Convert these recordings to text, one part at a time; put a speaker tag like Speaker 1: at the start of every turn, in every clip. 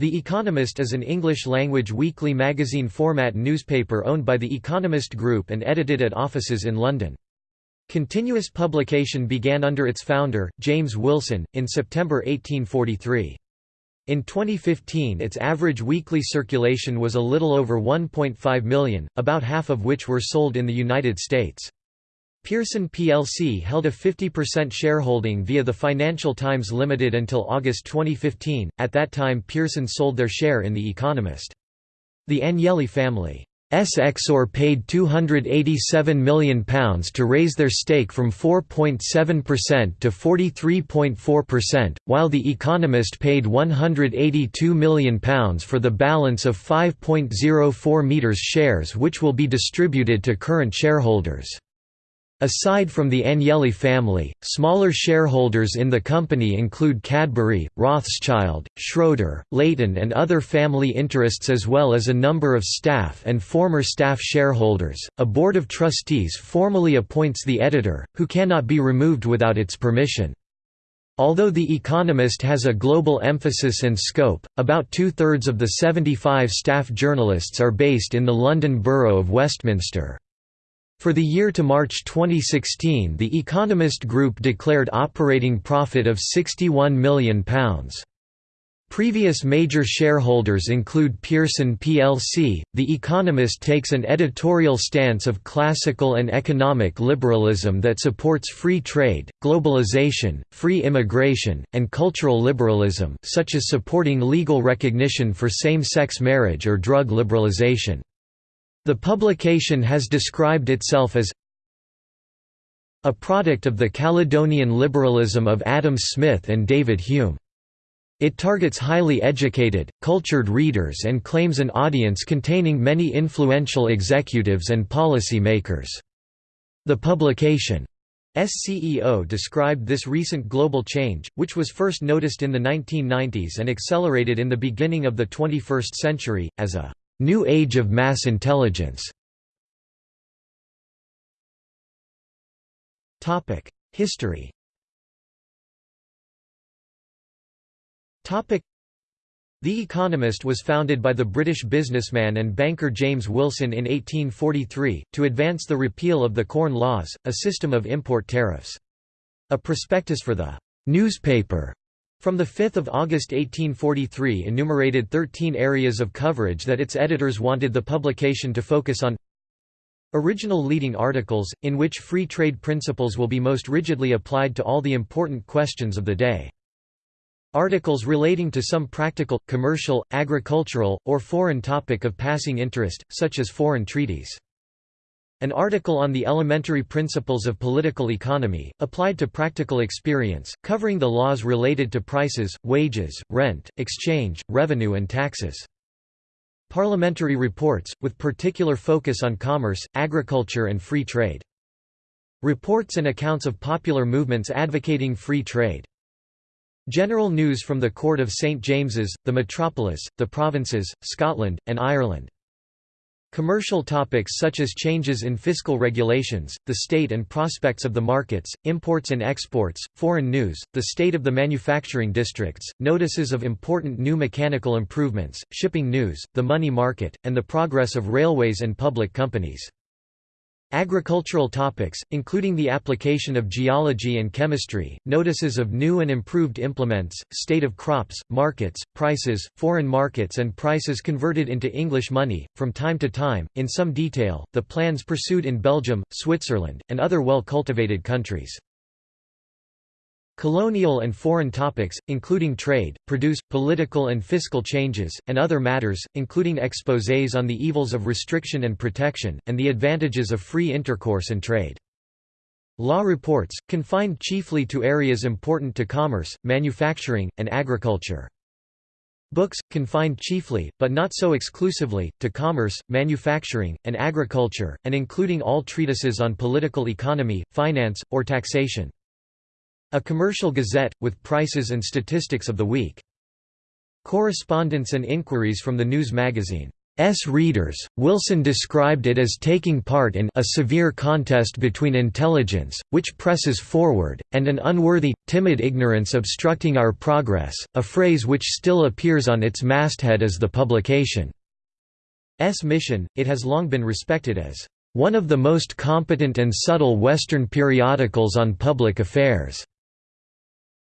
Speaker 1: The Economist is an English-language weekly magazine format newspaper owned by the Economist Group and edited at offices in London. Continuous publication began under its founder, James Wilson, in September 1843. In 2015 its average weekly circulation was a little over 1.5 million, about half of which were sold in the United States. Pearson plc held a 50% shareholding via the Financial Times Limited until August 2015, at that time Pearson sold their share in The Economist. The Agnelli family Exor paid £287 million to raise their stake from 4.7% to 43.4%, while The Economist paid £182 million for the balance of 5.04 meters shares which will be distributed to current shareholders. Aside from the Agnelli family, smaller shareholders in the company include Cadbury, Rothschild, Schroder, Layton and other family interests as well as a number of staff and former staff shareholders. A board of trustees formally appoints the editor, who cannot be removed without its permission. Although The Economist has a global emphasis and scope, about two-thirds of the 75 staff journalists are based in the London Borough of Westminster. For the year to March 2016 The Economist Group declared operating profit of £61 million. Previous major shareholders include Pearson plc. The Economist takes an editorial stance of classical and economic liberalism that supports free trade, globalization, free immigration, and cultural liberalism, such as supporting legal recognition for same-sex marriage or drug liberalization. The publication has described itself as a product of the Caledonian liberalism of Adam Smith and David Hume. It targets highly educated, cultured readers and claims an audience containing many influential executives and policy makers. The publication SCEO described this recent global change, which was first noticed in the 1990s and accelerated in the beginning of the 21st century, as a New Age of Mass Intelligence History The Economist was founded by the British businessman and banker James Wilson in 1843, to advance the repeal of the Corn Laws, a system of import tariffs. A prospectus for the newspaper from 5 August 1843 enumerated 13 areas of coverage that its editors wanted the publication to focus on Original leading articles, in which free trade principles will be most rigidly applied to all the important questions of the day. Articles relating to some practical, commercial, agricultural, or foreign topic of passing interest, such as foreign treaties. An article on the elementary principles of political economy, applied to practical experience, covering the laws related to prices, wages, rent, exchange, revenue and taxes. Parliamentary reports, with particular focus on commerce, agriculture and free trade. Reports and accounts of popular movements advocating free trade. General news from the Court of St James's, the metropolis, the provinces, Scotland, and Ireland. Commercial topics such as changes in fiscal regulations, the state and prospects of the markets, imports and exports, foreign news, the state of the manufacturing districts, notices of important new mechanical improvements, shipping news, the money market, and the progress of railways and public companies. Agricultural topics, including the application of geology and chemistry, notices of new and improved implements, state of crops, markets, prices, foreign markets and prices converted into English money, from time to time, in some detail, the plans pursued in Belgium, Switzerland, and other well-cultivated countries. Colonial and foreign topics, including trade, produce, political and fiscal changes, and other matters, including exposés on the evils of restriction and protection, and the advantages of free intercourse and trade. Law reports, confined chiefly to areas important to commerce, manufacturing, and agriculture. Books, confined chiefly, but not so exclusively, to commerce, manufacturing, and agriculture, and including all treatises on political economy, finance, or taxation. A commercial gazette, with prices and statistics of the week. Correspondence and inquiries from the news magazine, S. readers, Wilson described it as taking part in a severe contest between intelligence, which presses forward, and an unworthy, timid ignorance obstructing our progress, a phrase which still appears on its masthead as the publication's mission. It has long been respected as one of the most competent and subtle Western periodicals on public affairs.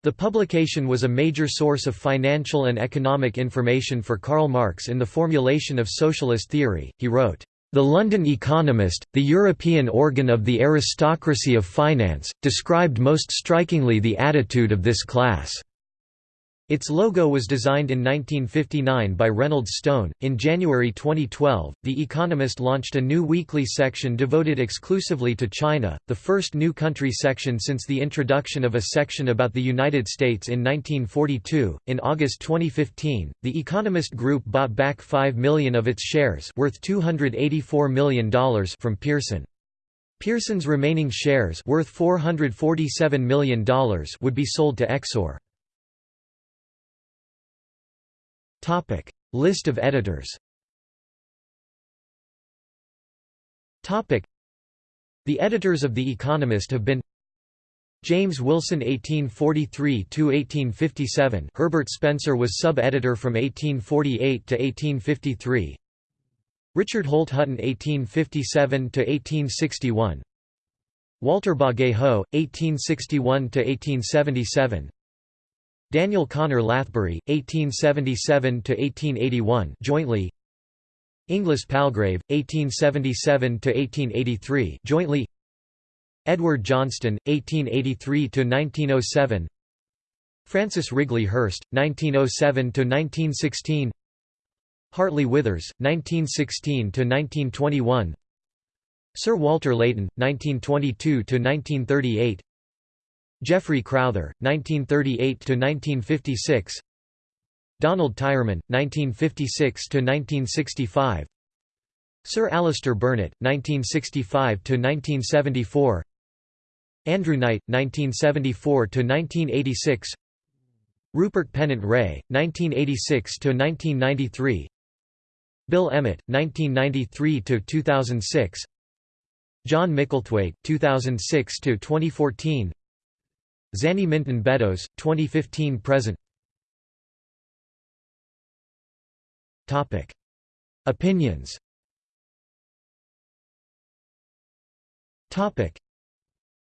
Speaker 1: The publication was a major source of financial and economic information for Karl Marx in the formulation of socialist theory. He wrote, The London Economist, the European organ of the aristocracy of finance, described most strikingly the attitude of this class. Its logo was designed in 1959 by Reynolds Stone. In January 2012, The Economist launched a new weekly section devoted exclusively to China, the first new country section since the introduction of a section about the United States in 1942. In August 2015, The Economist Group bought back 5 million of its shares, worth $284 million, from Pearson. Pearson's remaining shares, worth $447 million, would be sold to Exor. Topic: List of editors. Topic: The editors of The Economist have been James Wilson 1843–1857 Herbert Spencer was sub-editor from 1848 to 1853 Richard Holt Hutton 1857–1861 Walter Bagehot, 1861–1877 Daniel Conner Lathbury, 1877–1881 jointly Inglis Palgrave, 1877–1883 jointly Edward Johnstone, 1883–1907 Francis Wrigley Hirst, 1907–1916 Hartley Withers, 1916–1921 Sir Walter Layton, 1922–1938 Geoffrey Crowther, 1938–1956 Donald Tyerman, 1956–1965 Sir Alastair Burnet, 1965–1974 Andrew Knight, 1974–1986 Rupert Pennant-Rea, 1986–1993 Bill Emmott, 1993–2006 John Micklethwait, 2006–2014 Zanny Minton Beddoes, 2015–present Opinions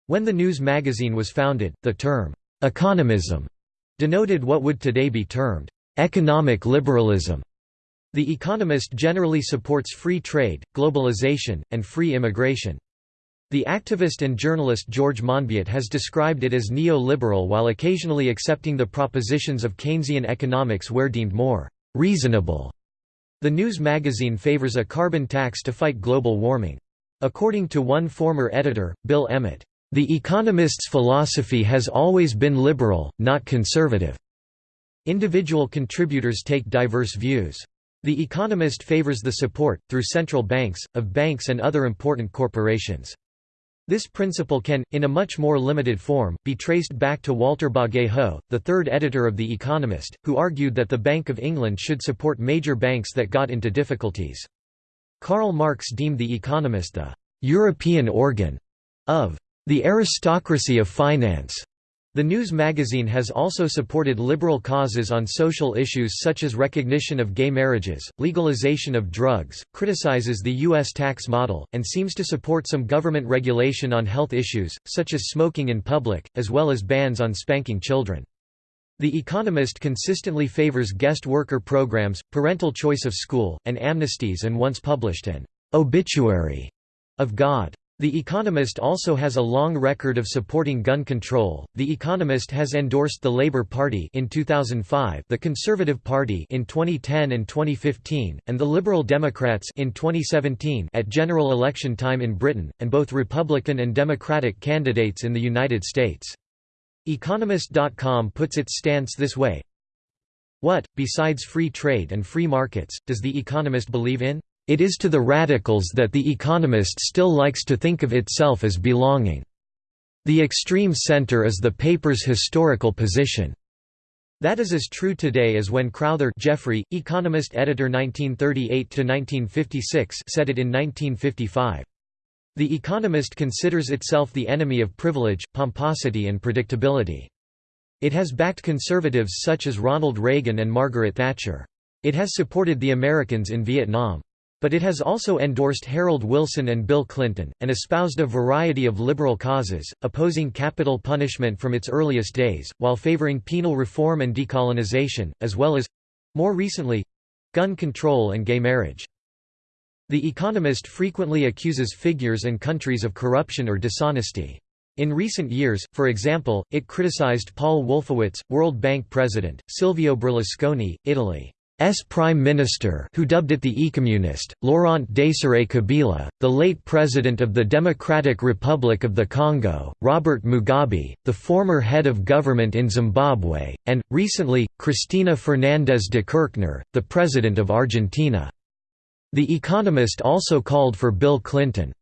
Speaker 1: When the news magazine was founded, the term, "'economism' denoted what would today be termed, "'economic liberalism'". The Economist generally supports free trade, globalization, and free immigration. The activist and journalist George Monbiot has described it as neo-liberal while occasionally accepting the propositions of Keynesian economics where deemed more reasonable. The news magazine favors a carbon tax to fight global warming. According to one former editor, Bill Emmott, "...the Economist's philosophy has always been liberal, not conservative." Individual contributors take diverse views. The Economist favors the support, through central banks, of banks and other important corporations. This principle can, in a much more limited form, be traced back to Walter Bagehot, the third editor of The Economist, who argued that the Bank of England should support major banks that got into difficulties. Karl Marx deemed The Economist the «European organ» of «the aristocracy of finance» The news magazine has also supported liberal causes on social issues such as recognition of gay marriages, legalization of drugs, criticizes the U.S. tax model, and seems to support some government regulation on health issues, such as smoking in public, as well as bans on spanking children. The Economist consistently favors guest worker programs, parental choice of school, and amnesties and once published an obituary of God. The Economist also has a long record of supporting gun control. The Economist has endorsed the Labour Party in 2005, the Conservative Party in 2010 and 2015, and the Liberal Democrats in 2017 at general election time in Britain, and both Republican and Democratic candidates in the United States. Economist.com puts its stance this way: What, besides free trade and free markets, does The Economist believe in? It is to the radicals that The Economist still likes to think of itself as belonging. The extreme center is the paper's historical position. That is as true today as when Crowther Geoffrey, Economist editor 1938–1956 said it in 1955. The Economist considers itself the enemy of privilege, pomposity and predictability. It has backed conservatives such as Ronald Reagan and Margaret Thatcher. It has supported the Americans in Vietnam. But it has also endorsed Harold Wilson and Bill Clinton, and espoused a variety of liberal causes, opposing capital punishment from its earliest days, while favoring penal reform and decolonization, as well as—more recently—gun control and gay marriage. The Economist frequently accuses figures and countries of corruption or dishonesty. In recent years, for example, it criticized Paul Wolfowitz, World Bank president, Silvio Berlusconi, Italy. S Prime Minister who dubbed it the Ecommunist, Laurent Désiré Kabila, the late President of the Democratic Republic of the Congo, Robert Mugabe, the former head of government in Zimbabwe, and, recently, Cristina Fernández de Kirchner, the President of Argentina. The Economist also called for Bill Clinton's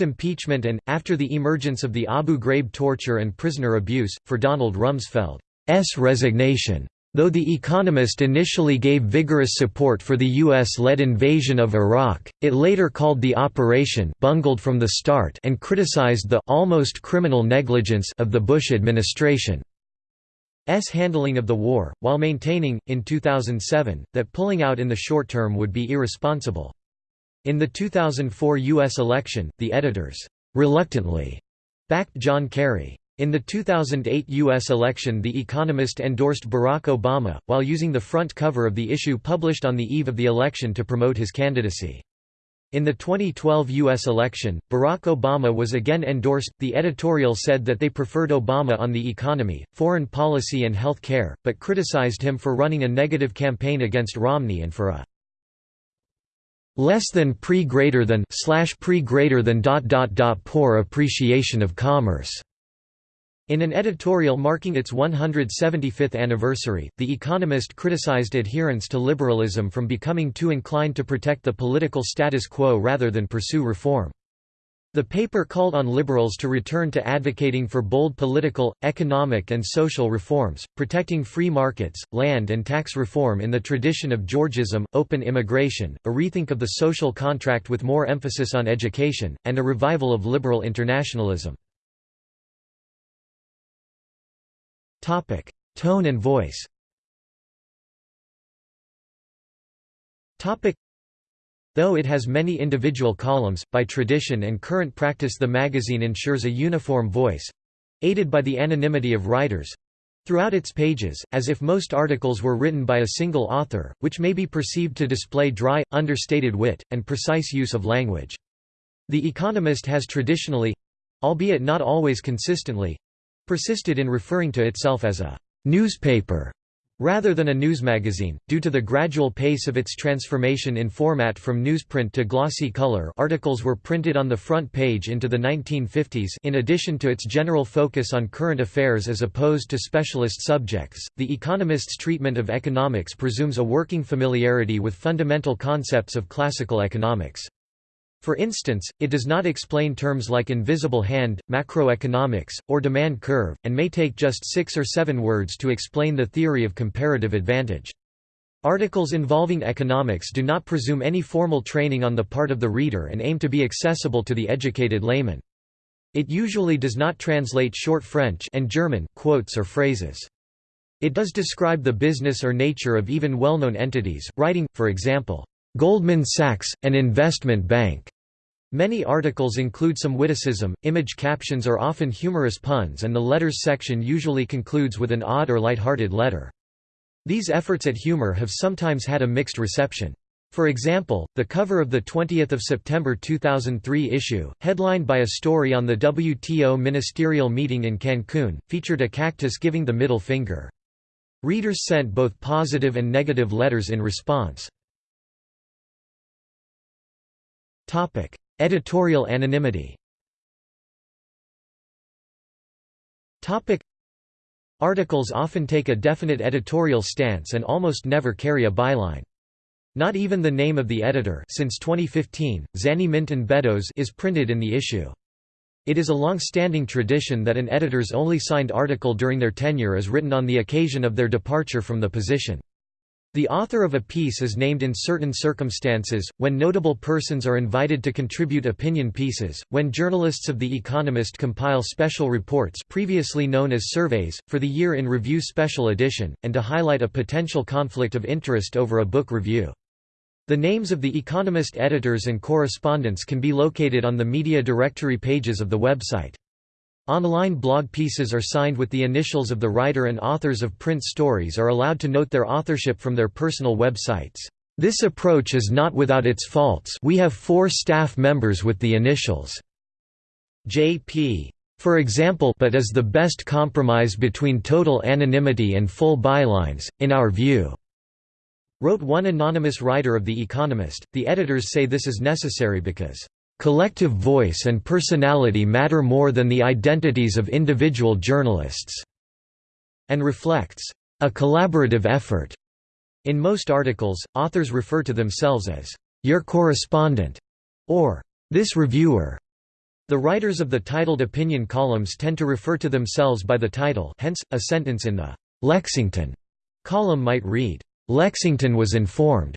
Speaker 1: impeachment and, after the emergence of the Abu Ghraib torture and prisoner abuse, for Donald Rumsfeld's resignation. Though The Economist initially gave vigorous support for the U.S.-led invasion of Iraq, it later called the operation bungled from the start and criticized the almost criminal negligence of the Bush administration. S handling of the war, while maintaining, in 2007, that pulling out in the short term would be irresponsible. In the 2004 U.S. election, the editors reluctantly backed John Kerry. In the 2008 U.S. election The Economist endorsed Barack Obama, while using the front cover of the issue published on the eve of the election to promote his candidacy. In the 2012 U.S. election, Barack Obama was again endorsed. The editorial said that they preferred Obama on the economy, foreign policy, and health care, but criticized him for running a negative campaign against Romney and for a less than pre greater than slash pre greater than dot dot dot poor appreciation of commerce. In an editorial marking its 175th anniversary, The Economist criticized adherents to liberalism from becoming too inclined to protect the political status quo rather than pursue reform. The paper called on liberals to return to advocating for bold political, economic and social reforms, protecting free markets, land and tax reform in the tradition of Georgism, open immigration, a rethink of the social contract with more emphasis on education, and a revival of liberal internationalism. Topic: Tone and voice. Topic: Though it has many individual columns, by tradition and current practice the magazine ensures a uniform voice aided by the anonymity of writers throughout its pages, as if most articles were written by a single author, which may be perceived to display dry, understated wit, and precise use of language. The Economist has traditionally—albeit not always consistently— persisted in referring to itself as a «newspaper» rather than a news magazine, due to the gradual pace of its transformation in format from newsprint to glossy color articles were printed on the front page into the 1950s in addition to its general focus on current affairs as opposed to specialist subjects, The Economist's treatment of economics presumes a working familiarity with fundamental concepts of classical economics. For instance, it does not explain terms like invisible hand, macroeconomics, or demand curve, and may take just six or seven words to explain the theory of comparative advantage. Articles involving economics do not presume any formal training on the part of the reader and aim to be accessible to the educated layman. It usually does not translate short French and German quotes or phrases. It does describe the business or nature of even well-known entities, writing, for example, Goldman Sachs, an investment bank. Many articles include some witticism, image captions are often humorous puns and the letters section usually concludes with an odd or light-hearted letter. These efforts at humor have sometimes had a mixed reception. For example, the cover of the 20 September 2003 issue, headlined by a story on the WTO ministerial meeting in Cancun, featured a cactus giving the middle finger. Readers sent both positive and negative letters in response. Topic: Editorial anonymity. Topic: Articles often take a definite editorial stance and almost never carry a byline. Not even the name of the editor since 2015, Zanny Minton Beddoes is printed in the issue. It is a long-standing tradition that an editor's only signed article during their tenure is written on the occasion of their departure from the position. The author of a piece is named in certain circumstances, when notable persons are invited to contribute opinion pieces, when journalists of The Economist compile special reports previously known as surveys, for the Year in Review Special Edition, and to highlight a potential conflict of interest over a book review. The names of The Economist editors and correspondents can be located on the media directory pages of the website. Online blog pieces are signed with the initials of the writer and authors of print stories are allowed to note their authorship from their personal websites. This approach is not without its faults we have four staff members with the initials J.P. For example but is the best compromise between total anonymity and full bylines, in our view. Wrote one anonymous writer of The Economist, the editors say this is necessary because, "...collective voice and personality matter more than the identities of individual journalists," and reflects, "...a collaborative effort." In most articles, authors refer to themselves as, "...your correspondent," or "...this reviewer." The writers of the titled opinion columns tend to refer to themselves by the title hence, a sentence in the "'Lexington' column might read, Lexington was informed.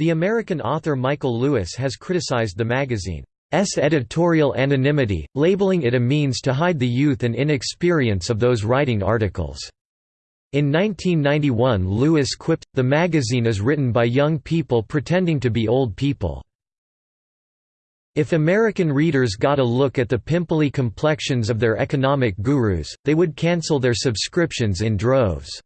Speaker 1: The American author Michael Lewis has criticized the magazine's editorial anonymity, labeling it a means to hide the youth and inexperience of those writing articles. In 1991 Lewis quipped, the magazine is written by young people pretending to be old people. If American readers got a look at the pimply complexions of their economic gurus, they would cancel their subscriptions in droves.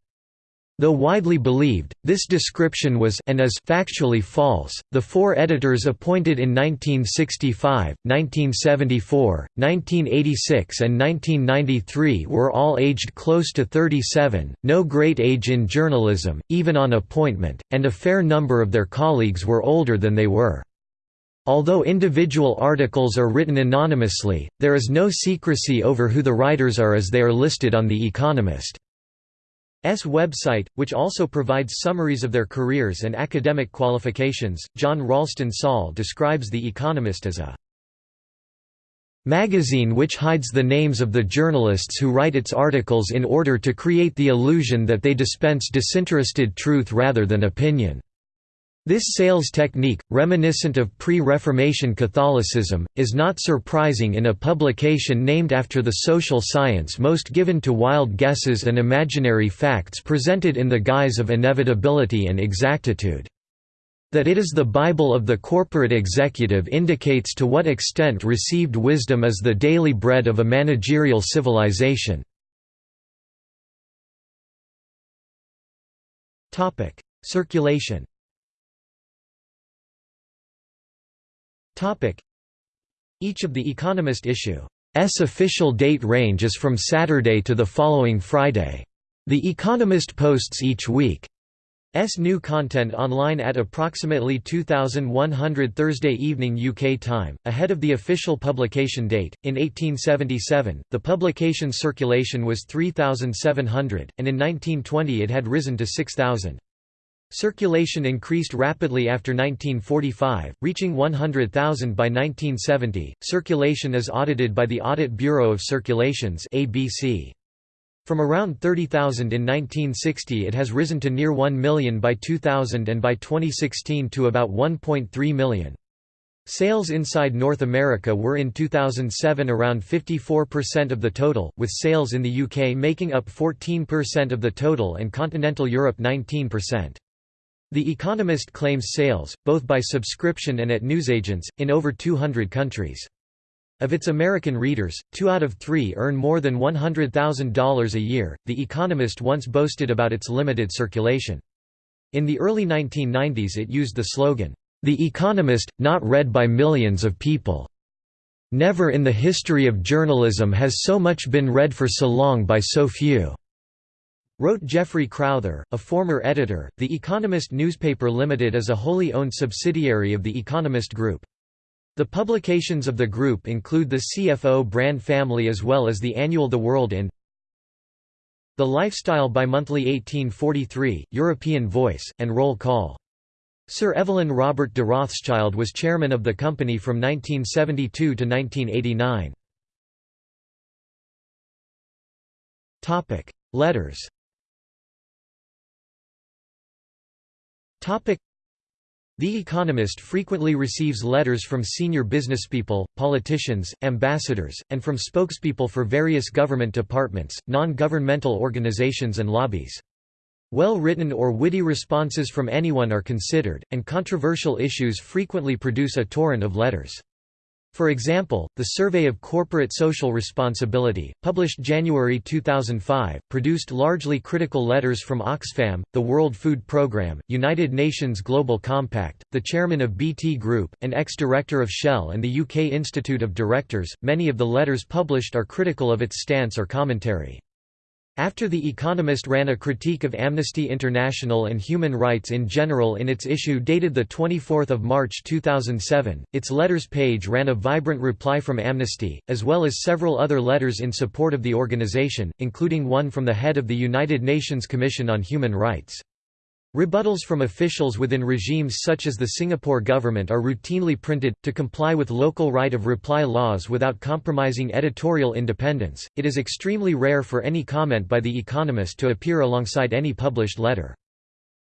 Speaker 1: Though widely believed, this description was and is factually false. The four editors appointed in 1965, 1974, 1986, and 1993 were all aged close to 37, no great age in journalism, even on appointment, and a fair number of their colleagues were older than they were. Although individual articles are written anonymously, there is no secrecy over who the writers are as they are listed on The Economist's website, which also provides summaries of their careers and academic qualifications. John Ralston Saul describes The Economist as a magazine which hides the names of the journalists who write its articles in order to create the illusion that they dispense disinterested truth rather than opinion. This sales technique, reminiscent of pre-Reformation Catholicism, is not surprising in a publication named after the social science most given to wild guesses and imaginary facts presented in the guise of inevitability and exactitude. That it is the Bible of the corporate executive indicates to what extent received wisdom is the daily bread of a managerial civilization. Circulation Each of The Economist issue's official date range is from Saturday to the following Friday. The Economist posts each week. S new content online at approximately 2100 Thursday evening UK time, ahead of the official publication date. In 1877, the publication's circulation was 3,700, and in 1920 it had risen to 6,000. Circulation increased rapidly after 1945, reaching 100,000 by 1970. Circulation is audited by the Audit Bureau of Circulations (ABC). From around 30,000 in 1960 it has risen to near 1 million by 2000 and by 2016 to about 1.3 million. Sales inside North America were in 2007 around 54% of the total, with sales in the UK making up 14% of the total and continental Europe 19%. The Economist claims sales, both by subscription and at newsagents, in over 200 countries. Of its American readers, two out of three earn more than $100,000 a year. The Economist once boasted about its limited circulation. In the early 1990s, it used the slogan, The Economist, not read by millions of people. Never in the history of journalism has so much been read for so long by so few. Wrote Geoffrey Crowther, a former editor, The Economist Newspaper Limited is a wholly owned subsidiary of The Economist Group. The publications of the group include the CFO brand family as well as the annual The World in The Lifestyle bi-monthly 1843, European Voice, and Roll Call. Sir Evelyn Robert de Rothschild was chairman of the company from 1972 to 1989. Letters The Economist frequently receives letters from senior businesspeople, politicians, ambassadors, and from spokespeople for various government departments, non-governmental organizations and lobbies. Well-written or witty responses from anyone are considered, and controversial issues frequently produce a torrent of letters. For example, the Survey of Corporate Social Responsibility, published January 2005, produced largely critical letters from Oxfam, the World Food Programme, United Nations Global Compact, the chairman of BT Group, an ex-director of Shell and the UK Institute of Directors. Many of the letters published are critical of its stance or commentary. After The Economist ran a critique of Amnesty International and human rights in general in its issue dated 24 March 2007, its letters page ran a vibrant reply from Amnesty, as well as several other letters in support of the organization, including one from the head of the United Nations Commission on Human Rights. Rebuttals from officials within regimes such as the Singapore government are routinely printed, to comply with local right of reply laws without compromising editorial independence. It is extremely rare for any comment by The Economist to appear alongside any published letter.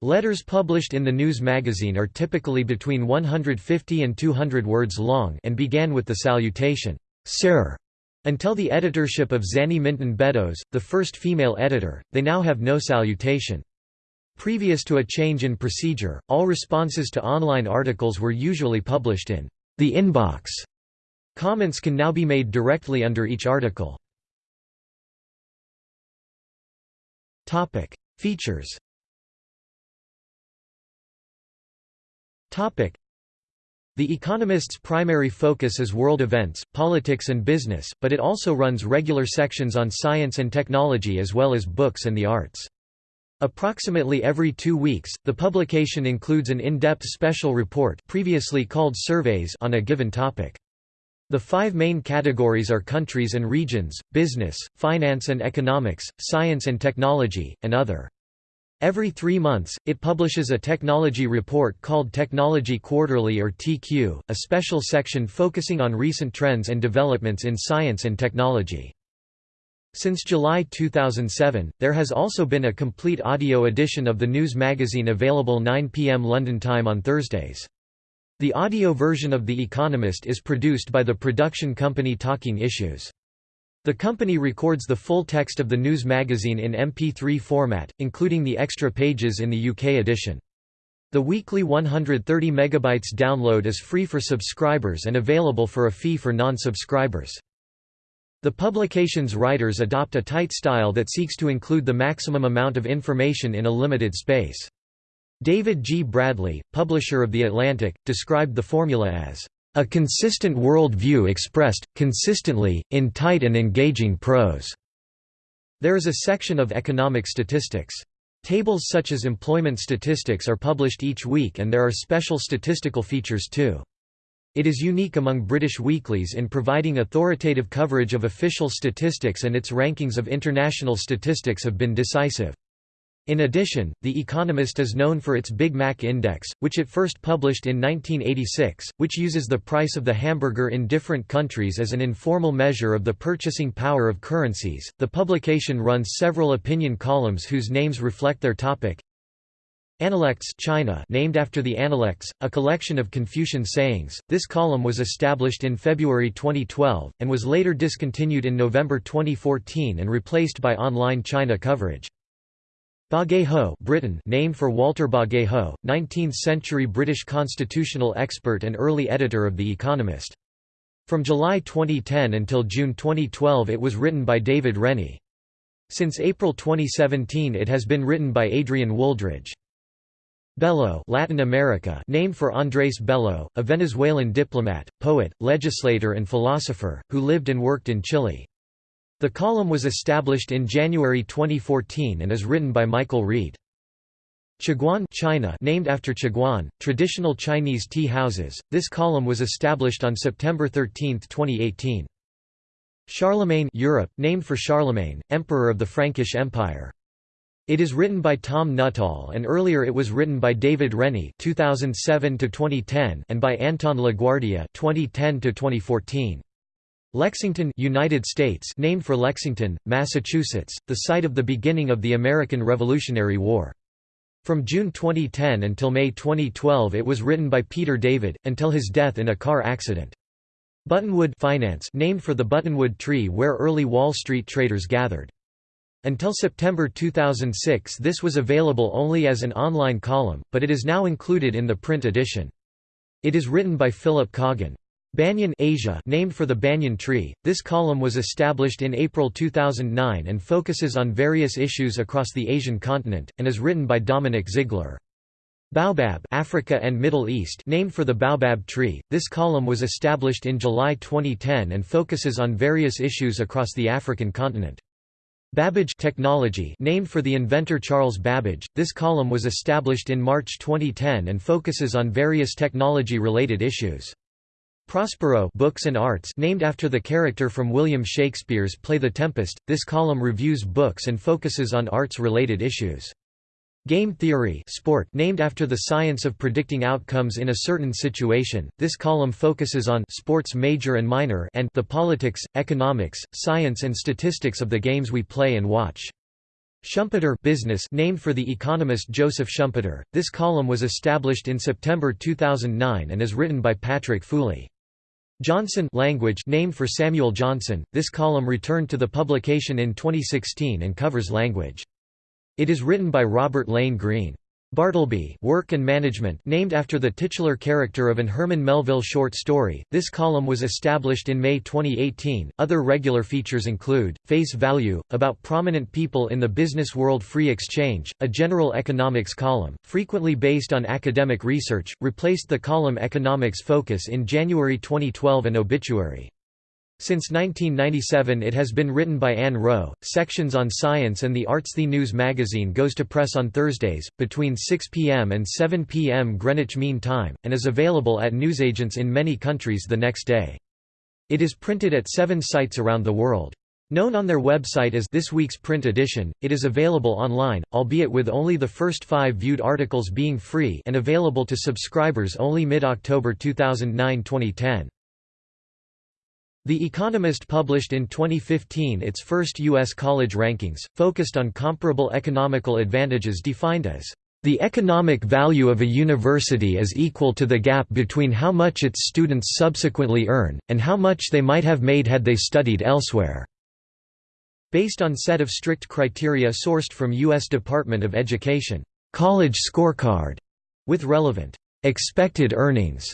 Speaker 1: Letters published in the news magazine are typically between 150 and 200 words long and began with the salutation, Sir. Until the editorship of Zanny Minton Beddoes, the first female editor, they now have no salutation. Previous to a change in procedure, all responses to online articles were usually published in the inbox. Comments can now be made directly under each article. Topic: Features. Topic: The Economist's primary focus is world events, politics and business, but it also runs regular sections on science and technology as well as books and the arts. Approximately every two weeks, the publication includes an in-depth special report previously called surveys on a given topic. The five main categories are countries and regions, business, finance and economics, science and technology, and other. Every three months, it publishes a technology report called Technology Quarterly or TQ, a special section focusing on recent trends and developments in science and technology. Since July 2007, there has also been a complete audio edition of the news magazine available 9 p.m. London time on Thursdays. The audio version of The Economist is produced by the production company Talking Issues. The company records the full text of the news magazine in MP3 format, including the extra pages in the UK edition. The weekly 130 MB download is free for subscribers and available for a fee for non-subscribers. The publication's writers adopt a tight style that seeks to include the maximum amount of information in a limited space. David G. Bradley, publisher of The Atlantic, described the formula as, "...a consistent world view expressed, consistently, in tight and engaging prose." There is a section of economic statistics. Tables such as employment statistics are published each week and there are special statistical features too. It is unique among British weeklies in providing authoritative coverage of official statistics and its rankings of international statistics have been decisive. In addition, The Economist is known for its Big Mac Index, which it first published in 1986, which uses the price of the hamburger in different countries as an informal measure of the purchasing power of currencies. The publication runs several opinion columns whose names reflect their topic. Analects China named after the Analects, a collection of Confucian sayings. This column was established in February 2012 and was later discontinued in November 2014 and replaced by online China coverage. Bagehot Britain named for Walter Bagehot, 19th-century British constitutional expert and early editor of The Economist. From July 2010 until June 2012 it was written by David Rennie. Since April 2017 it has been written by Adrian Wooldridge. Bello Latin America named for Andrés Bello, a Venezuelan diplomat, poet, legislator and philosopher, who lived and worked in Chile. The column was established in January 2014 and is written by Michael Reid. Chaguan China named after Chaguan, traditional Chinese tea houses. This column was established on September 13, 2018. Charlemagne Europe named for Charlemagne, emperor of the Frankish Empire. It is written by Tom Nuttall and earlier it was written by David Rennie 2007 and by Anton LaGuardia 2010 -2014. Lexington United States named for Lexington, Massachusetts, the site of the beginning of the American Revolutionary War. From June 2010 until May 2012 it was written by Peter David, until his death in a car accident. Buttonwood Finance named for the Buttonwood tree where early Wall Street traders gathered. Until September 2006 this was available only as an online column, but it is now included in the print edition. It is written by Philip Coggan. Banyan Asia named for the banyan tree, this column was established in April 2009 and focuses on various issues across the Asian continent, and is written by Dominic Ziegler. Baobab Africa and Middle East named for the baobab tree, this column was established in July 2010 and focuses on various issues across the African continent. Babbage Technology named for the inventor Charles Babbage, this column was established in March 2010 and focuses on various technology-related issues. Prospero Books and Arts named after the character from William Shakespeare's play The Tempest, this column reviews books and focuses on arts-related issues. Game theory sport named after the science of predicting outcomes in a certain situation, this column focuses on sports major and minor and the politics, economics, science and statistics of the games we play and watch. Schumpeter business named for the economist Joseph Schumpeter, this column was established in September 2009 and is written by Patrick Foulis. Johnson language named for Samuel Johnson, this column returned to the publication in 2016 and covers language. It is written by Robert Lane Greene. Bartleby Work and Management named after the titular character of an Herman Melville short story. This column was established in May 2018. Other regular features include Face Value about prominent people in the business world free exchange, a general economics column, frequently based on academic research, replaced the column Economics Focus in January 2012 and Obituary. Since 1997 it has been written by Ann Wroe, Sections on science and the arts The news magazine goes to press on Thursdays, between 6 p.m. and 7 p.m. Greenwich Mean Time, and is available at newsagents in many countries the next day. It is printed at seven sites around the world. Known on their website as This Week's Print Edition, it is available online, albeit with only the first five viewed articles being free and available to subscribers only mid-October 2009-2010. The Economist published in 2015 its first U.S. college rankings, focused on comparable economical advantages defined as the economic value of a university is equal to the gap between how much its students subsequently earn, and how much they might have made had they studied elsewhere. Based on set of strict criteria sourced from U.S. Department of Education, college scorecard, with relevant expected earnings,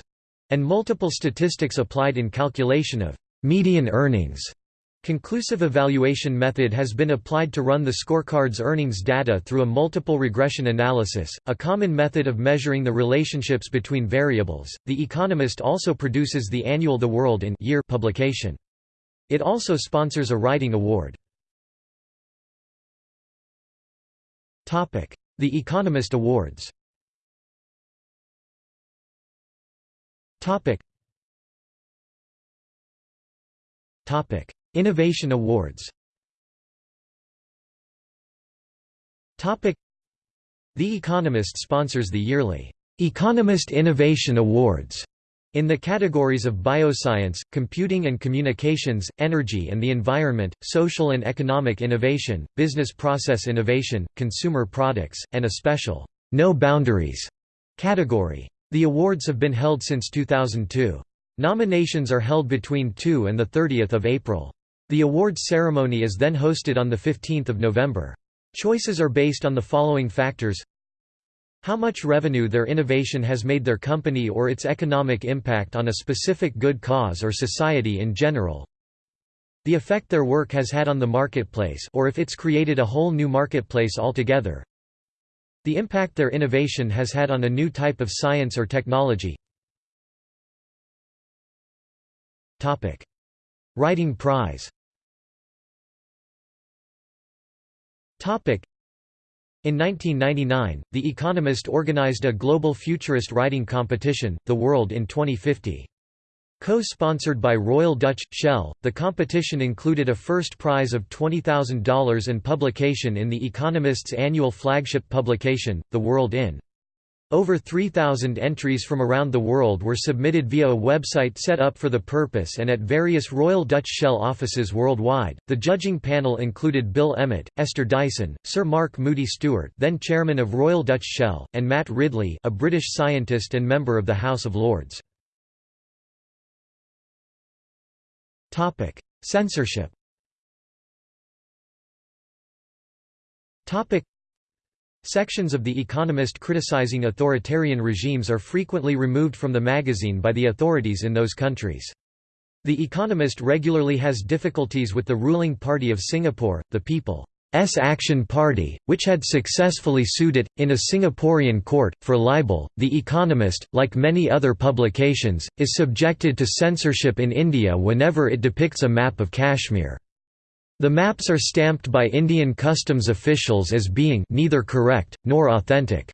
Speaker 1: and multiple statistics applied in calculation of median earnings. Conclusive evaluation method has been applied to run the scorecard's earnings data through a multiple regression analysis, a common method of measuring the relationships between variables. The Economist also produces the annual The World in Year publication. It also sponsors a writing award. Topic: The Economist Awards. Topic: Topic: Innovation Awards. Topic: The Economist sponsors the yearly Economist Innovation Awards in the categories of bioscience, computing and communications, energy and the environment, social and economic innovation, business process innovation, consumer products, and a special No Boundaries category. The awards have been held since 2002. Nominations are held between 2 and 30 April. The awards ceremony is then hosted on 15 November. Choices are based on the following factors how much revenue their innovation has made their company or its economic impact on a specific good cause or society in general the effect their work has had on the marketplace or if it's created a whole new marketplace altogether the impact their innovation has had on a new type of science or technology Topic: Writing Prize. Topic: In 1999, The Economist organized a global futurist writing competition, The World in 2050. Co-sponsored by Royal Dutch Shell, the competition included a first prize of $20,000 and publication in The Economist's annual flagship publication, The World in. Over 3,000 entries from around the world were submitted via a website set up for the purpose and at various Royal Dutch Shell offices worldwide. The judging panel included Bill Emmott, Esther Dyson, Sir Mark Moody Stuart, then chairman of Royal Dutch Shell, and Matt Ridley, a British scientist and member of the House of Lords. Topic: Censorship. Topic: Sections of The Economist criticizing authoritarian regimes are frequently removed from the magazine by the authorities in those countries. The Economist regularly has difficulties with the ruling party of Singapore, the People's Action Party, which had successfully sued it, in a Singaporean court, for libel. The Economist, like many other publications, is subjected to censorship in India whenever it depicts a map of Kashmir. The maps are stamped by Indian customs officials as being neither correct, nor authentic.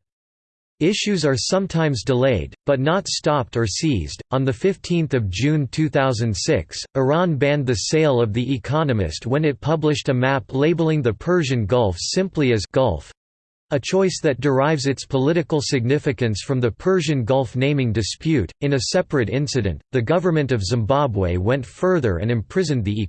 Speaker 1: Issues are sometimes delayed, but not stopped or seized. On 15 June 2006, Iran banned the sale of The Economist when it published a map labeling the Persian Gulf simply as Gulf a choice that derives its political significance from the Persian Gulf naming dispute. In a separate incident, the government of Zimbabwe went further and imprisoned The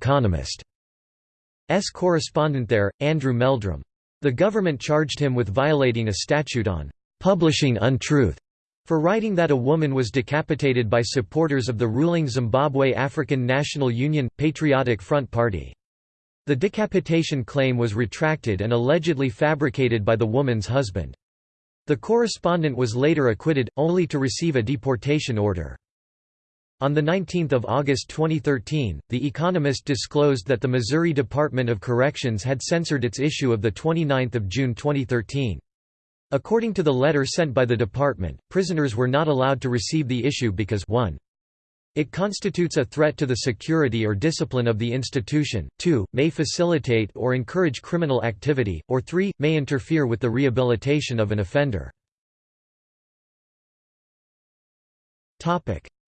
Speaker 1: Economist's correspondent there, Andrew Meldrum. The government charged him with violating a statute on publishing untruth for writing that a woman was decapitated by supporters of the ruling Zimbabwe African National Union – Patriotic Front Party. The decapitation claim was retracted and allegedly fabricated by the woman's husband. The correspondent was later acquitted, only to receive a deportation order. On 19 August 2013, The Economist disclosed that the Missouri Department of Corrections had censored its issue of 29 June 2013. According to the letter sent by the department, prisoners were not allowed to receive the issue because 1. It constitutes a threat to the security or discipline of the institution, 2. may facilitate or encourage criminal activity, or 3. may interfere with the rehabilitation of an offender.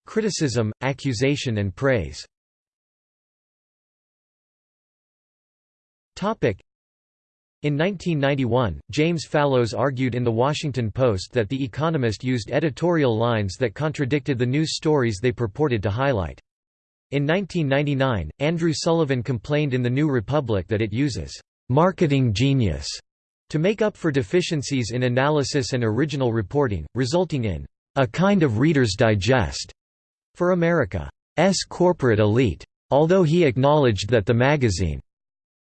Speaker 1: Criticism, accusation and praise. In 1991, James Fallows argued in The Washington Post that The Economist used editorial lines that contradicted the news stories they purported to highlight. In 1999, Andrew Sullivan complained in The New Republic that it uses «marketing genius» to make up for deficiencies in analysis and original reporting, resulting in «a kind of Reader's Digest» for America's corporate elite. Although he acknowledged that the magazine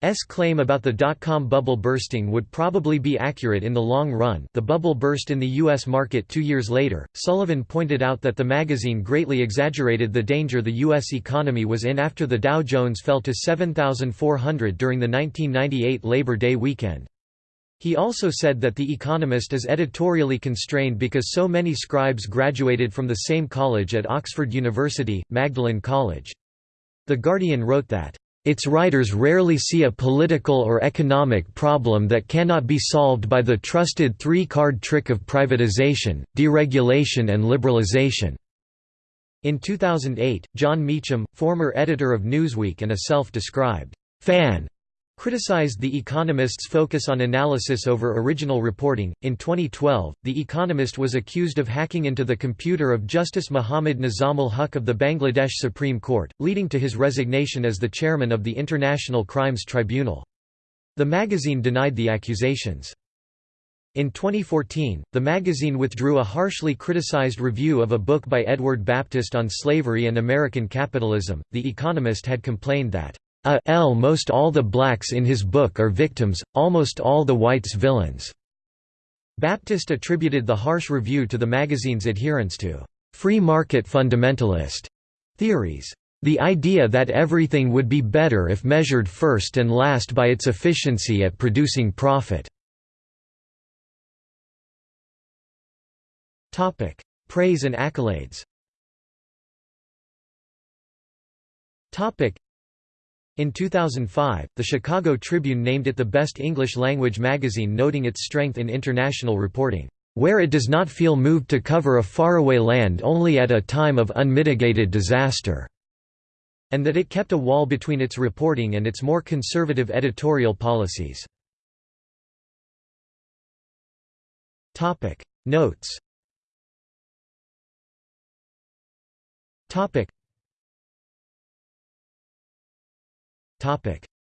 Speaker 1: S claim about the dot-com bubble bursting would probably be accurate in the long run the bubble burst in the U.S. market two years later. Sullivan pointed out that the magazine greatly exaggerated the danger the U.S. economy was in after the Dow Jones fell to 7,400 during the 1998 Labor Day weekend. He also said that The Economist is editorially constrained because so many scribes graduated from the same college at Oxford University, Magdalen College. The Guardian wrote that its writers rarely see a political or economic problem that cannot be solved by the trusted three-card trick of privatization, deregulation and liberalization." In 2008, Jon Meacham, former editor of Newsweek and a self-described «fan» criticized The Economist's focus on analysis over original reporting. In 2012, The Economist was accused of hacking into the computer of Justice Muhammad Nizamul Huq of the Bangladesh Supreme Court, leading to his resignation as the chairman of the International Crimes Tribunal. The magazine denied the accusations. In 2014, the magazine withdrew a harshly criticized review of a book by Edward Baptist on slavery and American capitalism. The Economist had complained that a l most all the blacks in his book are victims, almost all the whites villains." Baptist attributed the harsh review to the magazine's adherence to «free market fundamentalist» theories. The idea that everything would be better if measured first and last by its efficiency at producing profit. Praise and accolades in 2005, the Chicago Tribune named it the best English-language magazine noting its strength in international reporting. where it does not feel moved to cover a faraway land only at a time of unmitigated disaster", and that it kept a wall between its reporting and its more conservative editorial policies. Notes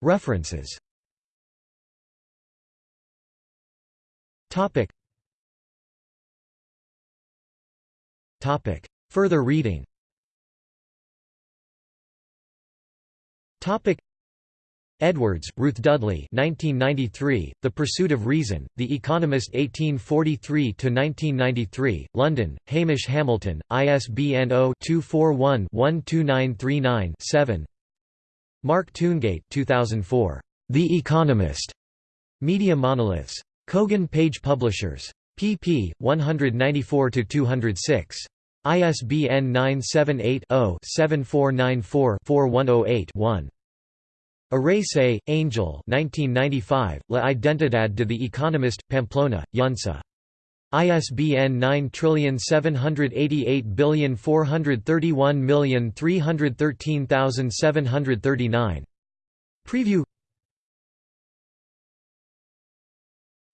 Speaker 1: References. Further reading. Edwards, Ruth Dudley 1993, The Pursuit of Reason, The Economist 1843–1993, London, Hamish Hamilton, ISBN 0-241-12939-7 Mark Tungate 2004, The Economist, Media Monoliths. Kogan Page Publishers. pp. 194–206. ISBN 978-0-7494-4108-1. Arrese, Angel 1995, La Identidad de the Economist, Pamplona, Eunsa. ISBN 9788431313739. Preview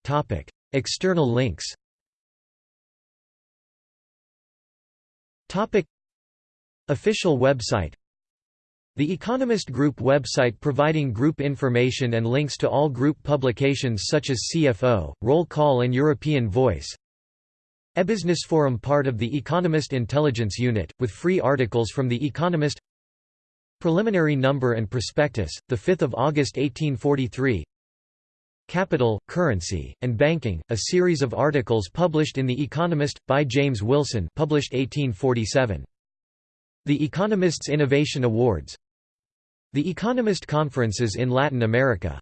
Speaker 1: Topic. External links Topic. Official website The Economist Group website providing group information and links to all group publications such as CFO, Roll Call and European Voice Ebusiness Forum part of the Economist Intelligence Unit, with free articles from The Economist. Preliminary Number and Prospectus, 5 August 1843 Capital, Currency, and Banking, a series of articles published in The Economist, by James Wilson published 1847. The Economist's Innovation Awards. The Economist Conferences in Latin America